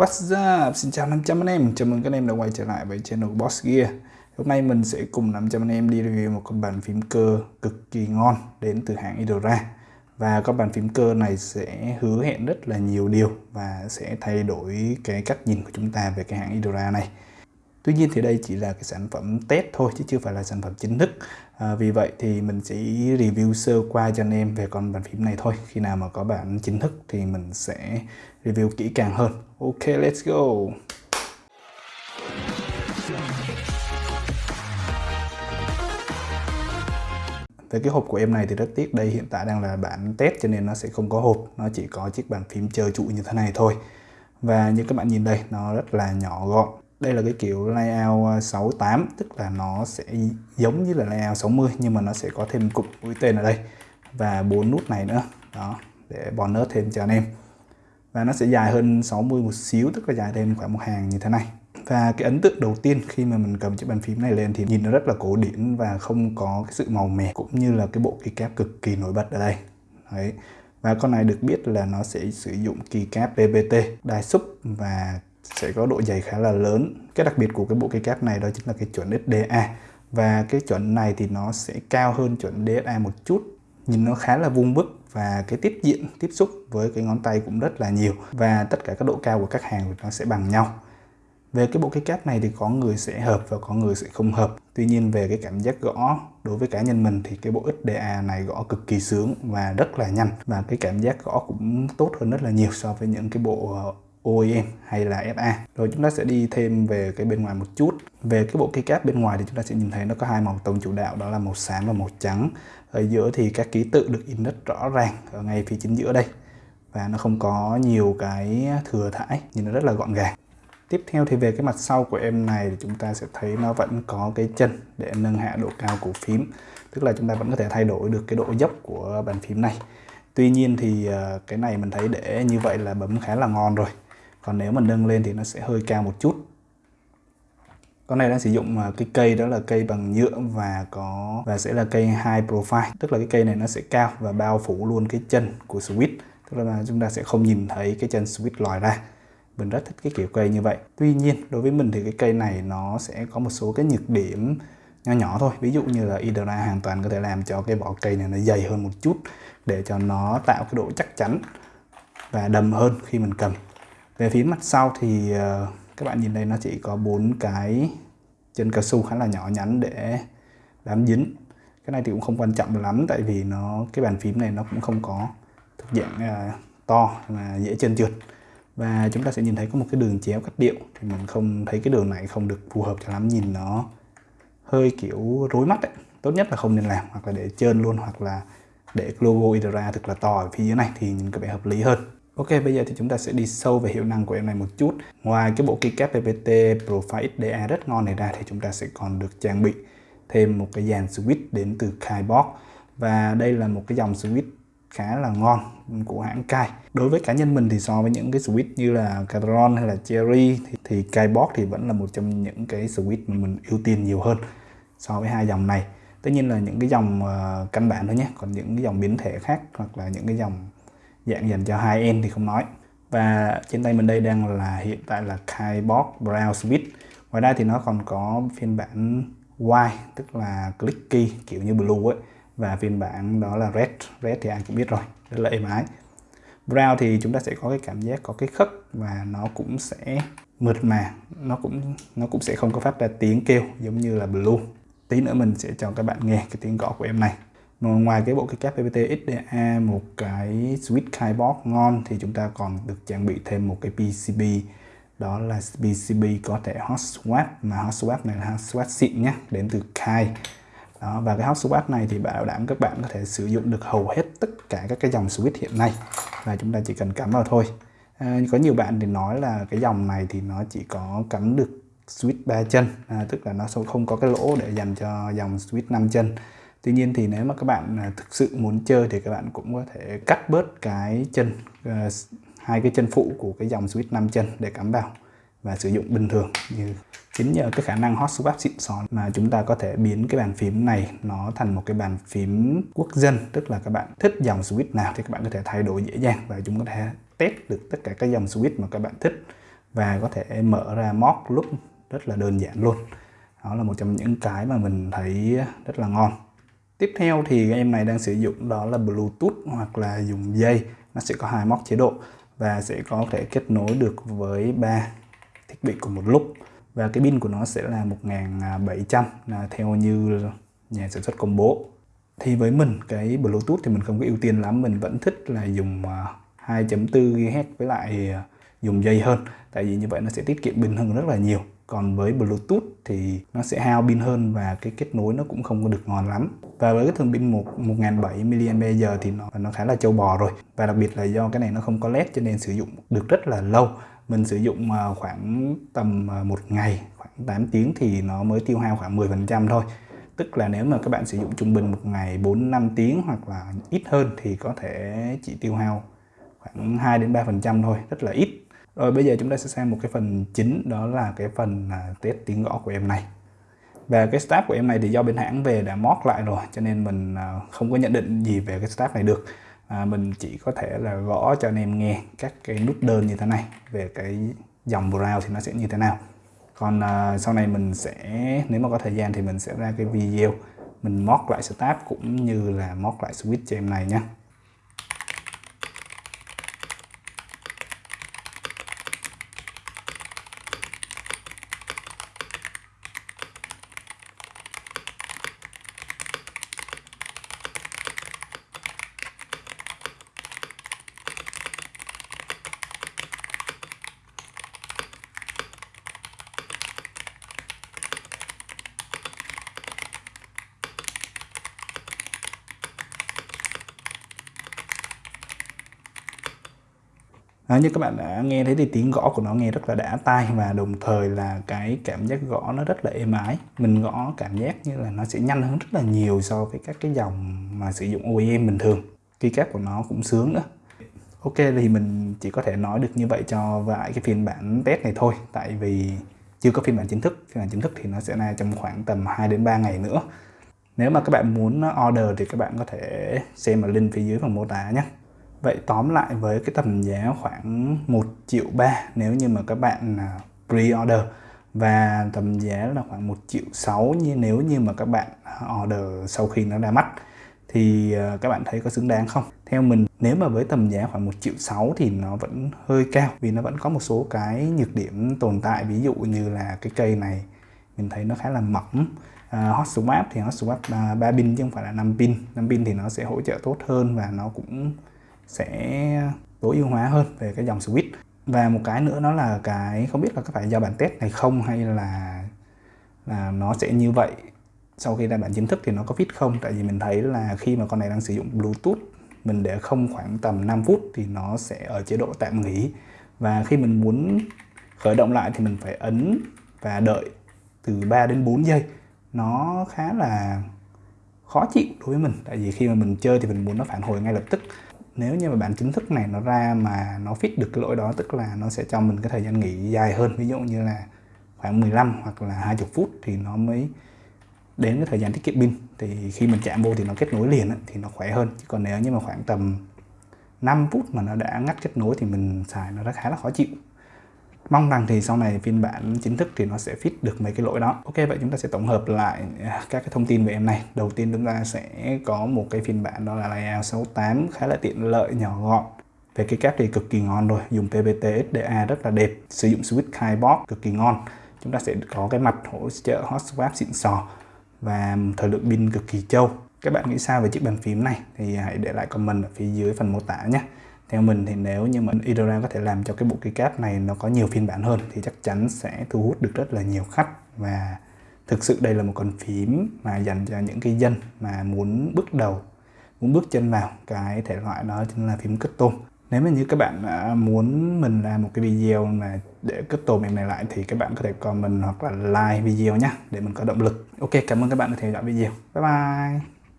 What's up? Xin chào 500 anh em, chào mừng các anh em đã quay trở lại với channel Boss Gear. Hôm nay mình sẽ cùng 500 anh em đi review một con bàn phím cơ cực kỳ ngon đến từ hãng Idora Và con bàn phím cơ này sẽ hứa hẹn rất là nhiều điều và sẽ thay đổi cái cách nhìn của chúng ta về cái hãng Idora này. Tuy nhiên thì đây chỉ là cái sản phẩm test thôi chứ chưa phải là sản phẩm chính thức. À, Vì vậy thì mình sẽ review sơ qua cho anh em về con bàn phím này thôi. Khi nào mà có bản chính thức thì mình sẽ review kỹ càng hơn. Ok, let's go. Về cái hộp của em này thì rất tiếc, đây hiện tại đang là bản test cho nên nó sẽ không có hộp. Nó chỉ có chiếc bàn phím chơi trụ như thế này thôi. Và như các bạn nhìn đây, nó rất là nhỏ gọn. Đây là cái kiểu layout 68 tức là nó sẽ giống như là layout 60 nhưng mà nó sẽ có thêm cụm mũi tên ở đây. Và bốn nút này nữa. Đó, để bonus thêm cho anh em và nó sẽ dài hơn 60 một xíu, tức là dài thêm khoảng một hàng như thế này. Và cái ấn tượng đầu tiên khi mà mình cầm chiếc bàn phím này lên thì nhìn nó rất là cổ điển và không có cái sự màu mè, cũng như là cái bộ keycap cực kỳ nổi bật ở đây. Đấy. Và con này được biết là nó sẽ sử dụng keycap PPT đai súp và sẽ có độ dày khá là lớn. Cái đặc biệt của cái bộ keycap này đó chính là cái chuẩn SDA và cái chuẩn này thì nó sẽ cao hơn chuẩn DSA một chút, nhìn nó khá là vuông vức và cái tiếp diện tiếp xúc với cái ngón tay cũng rất là nhiều và tất cả các độ cao của các hàng nó sẽ bằng nhau. Về cái bộ cái cáp này thì có người sẽ hợp và có người sẽ không hợp. Tuy nhiên về cái cảm giác gõ đối với cá nhân mình thì cái bộ XDA này gõ cực kỳ sướng và rất là nhanh Và cái cảm giác gõ cũng tốt hơn rất là nhiều so với những cái bộ OEM hay là FA. Rồi chúng ta sẽ đi thêm về cái bên ngoài một chút. Về cái bộ keycap bên ngoài thì chúng ta sẽ nhìn thấy nó có hai màu tông chủ đạo đó là màu xám và màu trắng. Ở giữa thì các ký tự được in rất rõ ràng ở ngay phía chính giữa đây. Và nó không có nhiều cái thừa thải, nhìn nó rất là gọn gàng. Tiếp theo thì về cái mặt sau của em này thì chúng ta sẽ thấy nó vẫn có cái chân để nâng hạ độ cao của phím. Tức là chúng ta vẫn có thể thay đổi được cái độ dốc của bàn phím này. Tuy nhiên thì ờ, cái này mình thấy để như vậy là bấm khá là ngon rồi còn nếu mà nâng lên thì nó sẽ hơi cao một chút. Con này đang sử dụng à, cái cây đó là cây bằng nhựa và có, và sẽ là cây high profile. Tức là cái cây này nó sẽ cao và bao phủ luôn cái chân của switch tức là chúng ta sẽ không nhìn thấy cái chân switch lòi ra. Mình rất thích cái kiểu cây như vậy. Tuy nhiên, đối với mình thì cái cây này nó sẽ có một số cái nhược điểm nhỏ nhỏ thôi. Ví dụ như là Idra hoàn toàn có thể làm cho cái vỏ cây này nó dày hơn một chút để cho nó tạo cái độ chắc chắn và đầm hơn khi mình cầm về phía mặt sau thì ờ, các bạn nhìn đây nó chỉ có bốn cái chân cao su khá là nhỏ nhắn để bám dính. Cái này thì cũng không quan trọng lắm tại vì nó cái bàn phím này nó cũng không có thuộc dạng uh, to mà dễ chân trượt. Và chúng ta sẽ nhìn thấy có một cái đường chéo cắt điệu thì mình không thấy cái đường này không được phù hợp cho lắm nhìn nó hơi kiểu rối mắt ấy. tốt nhất là không nên làm hoặc là để trơn luôn hoặc là để logo Idra thực là to ở phía dưới này thì nhìn có vẻ hợp lý hơn. Ok, bây giờ thì chúng ta sẽ đi sâu về hiệu năng của em này một chút. Ngoài cái bộ keycap PPT Profile XDA rất ngon này ra thì chúng ta sẽ còn được trang bị thêm một cái dàn switch đến từ Kaibox. Và đây là một cái dòng switch khá là ngon của hãng Kai. Đối với cá nhân mình thì so với những cái switch như là Cadron hay là Cherry thì, thì Kaibox thì vẫn là một trong những cái switch mà mình ưu tiên nhiều hơn so với hai dòng này. Tất nhiên là những cái dòng uh, căn bản thôi nhé, còn những cái dòng biến thể khác hoặc là những cái dòng dạng dành cho hai end thì không nói. Và trên tay mình đây đang là, hiện tại là Kaibox Brown Switch ngoài ra thì nó còn có phiên bản white tức là clicky, kiểu như blue ấy. Và phiên bản đó là red. Red thì ai cũng biết rồi, rất là êm ái. Brown thì chúng ta sẽ có cái cảm giác có cái khất và nó cũng sẽ mượt mà. Nó cũng nó cũng sẽ không có phát ra tiếng kêu giống như là blue. Tí nữa mình sẽ cho các bạn nghe cái tiếng gõ của em này ngoài cái bộ cái cap PPT XDA một cái switch keyboard ngon thì chúng ta còn được trang bị thêm một cái PCB đó là PCB có thể hot swap mà hot swap này là hot swap xịn nhé đến từ Kai. Đó, và cái hot swap này thì bảo đảm các bạn có thể sử dụng được hầu hết tất cả các cái dòng switch hiện nay. Và chúng ta chỉ cần cắm vào thôi. À, có nhiều bạn thì nói là cái dòng này thì nó chỉ có cắm được switch 3 chân à, tức là nó không có cái lỗ để dành cho dòng switch 5 chân. Tuy nhiên thì nếu mà các bạn à, thực sự muốn chơi thì các bạn cũng có thể cắt bớt cái chân à, hai cái chân phụ của cái dòng switch 5 chân để cắm vào và sử dụng bình thường như chính nhờ cái khả năng hot swap xịn sò mà chúng ta có thể biến cái bàn phím này nó thành một cái bàn phím quốc dân. Tức là các bạn thích dòng switch nào thì các bạn có thể thay đổi dễ dàng và chúng có thể test được tất cả các dòng switch mà các bạn thích và có thể mở ra mock lúc rất là đơn giản luôn. Đó là một trong những cái mà mình thấy rất là ngon tiếp theo thì em này đang sử dụng đó là Bluetooth hoặc là dùng dây. Nó sẽ có hai móc chế độ và sẽ có thể kết nối được với ba thiết bị cùng một lúc. Và cái pin của nó sẽ là 1700 là à, theo như nhà sản xuất công bố. Thì với mình, cái Bluetooth thì mình không có ưu tiên lắm. Mình vẫn thích là dùng à, 2.4 GHz với lại à, dùng dây hơn. Tại vì như vậy nó sẽ tiết kiệm pin hơn rất là nhiều còn với Bluetooth thì nó sẽ hao pin hơn và cái kết nối nó cũng không có được ngon lắm. Và với cái thường pin 1 1700 mAh thì nó nó khá là châu bò rồi. Và đặc biệt là do cái này nó không có led cho nên sử dụng được rất là lâu. Mình sử dụng à, khoảng tầm à, một ngày khoảng 8 tiếng thì nó mới tiêu hao khoảng 10% thôi. Tức là nếu mà các bạn sử dụng trung bình một ngày 4 5 tiếng hoặc là ít hơn thì có thể chỉ tiêu hao khoảng 2 đến 3% thôi, rất là ít. Rồi bây giờ chúng ta sẽ sang một cái phần chính đó là cái phần à, test tiếng gõ của em này. Và cái staff của em này thì do bên hãng về đã mót lại rồi cho nên mình à, không có nhận định gì về cái staff này được. À, mình chỉ có thể là gõ cho anh em nghe các cái nút đơn như thế này về cái dòng browse thì nó sẽ như thế nào còn à, sau này mình sẽ nếu mà có thời gian thì mình sẽ ra cái video mình mót lại staff cũng như là mót lại switch cho em này nha à, như các bạn đã nghe thấy thì tiếng gõ của nó nghe rất là đã tai và đồng thời là cái cảm giác gõ nó rất là êm ái. Mình gõ cảm giác như là nó sẽ nhanh hơn rất là nhiều so với các cái dòng mà sử dụng OEM bình thường. Keycap của nó cũng sướng nữa. Ok thì mình chỉ có thể nói được như vậy cho vài cái phiên bản test này thôi. Tại vì chưa có phiên bản chính thức. Phiên bản chính thức thì nó sẽ ra trong khoảng tầm 2 đến 3 ngày nữa. Nếu mà các bạn muốn order thì các bạn có thể xem ở link phía dưới phần mô tả nhé. Vậy tóm lại với cái tầm giá khoảng 1 triệu 3 nếu như mà các bạn à, pre-order. Và tầm giá là khoảng 1 triệu 6 như nếu như mà các bạn à, order sau khi nó ra mắt thì à, các bạn thấy có xứng đáng không? Theo mình nếu mà với tầm giá khoảng 1 triệu 6 thì nó vẫn hơi cao vì nó vẫn có một số cái nhược điểm tồn tại. Ví dụ như là cái cây này mình thấy nó khá là mỏng. Uh, hot swap thì hot swap uh, 3 pin chứ không phải là 5 pin. 5 pin thì nó sẽ hỗ trợ tốt hơn và nó cũng sẽ tối ưu hóa hơn về cái dòng switch. Và một cái nữa nó là cái không biết là có phải do bản test này không hay là là nó sẽ như vậy. Sau khi ra bản chính thức thì nó có fit không? Tại vì mình thấy là khi mà con này đang sử dụng bluetooth, mình để không khoảng tầm 5 phút thì nó sẽ ở chế độ tạm nghỉ. Và khi mình muốn khởi động lại thì mình phải ấn và đợi từ 3 đến 4 giây. Nó khá là khó chịu đối với mình, tại vì khi mà mình chơi thì mình muốn nó phản hồi ngay lập tức nếu như mà bản chính thức này nó ra mà nó fit được cái lỗi đó, tức là nó sẽ cho mình cái thời gian nghỉ dài hơn. Ví dụ như là khoảng 15 hoặc là 20 phút thì nó mới đến cái thời gian tiết kiệm pin. Thì khi mình chạm vô thì nó kết nối liền thì nó khỏe hơn. Chứ còn nếu như mà khoảng tầm 5 phút mà nó đã ngắt kết nối thì mình xài nó rất khá là khó chịu. Mong rằng thì sau này phiên bản chính thức thì nó sẽ fit được mấy cái lỗi đó. Ok vậy chúng ta sẽ tổng hợp lại à, các cái thông tin về em này. Đầu tiên chúng ta sẽ có một cái phiên bản đó là layout 68 khá là tiện lợi nhỏ gọn. Về cái cáp thì cực kỳ ngon rồi, dùng PPT SDA rất là đẹp, sử dụng switch Keyboard cực kỳ ngon. Chúng ta sẽ có cái mặt hỗ trợ hot swap xịn sò và thời lượng pin cực kỳ trâu. Các bạn nghĩ sao về chiếc bàn phím này thì hãy để lại comment ở phía dưới phần mô tả nhé theo mình thì nếu như mà Idora có thể làm cho cái bộ keycap này nó có nhiều phiên bản hơn thì chắc chắn sẽ thu hút được rất là nhiều khách. Và thực sự đây là một con phím mà dành cho những cái dân mà muốn bước đầu, muốn bước chân vào cái thể loại đó chính là phím cất tôm. Nếu mà như các bạn à, muốn mình làm một cái video mà để cất tôm em này lại thì các bạn có thể comment hoặc là like video nhé để mình có động lực. Ok, cảm ơn các bạn đã theo dõi video. Bye bye!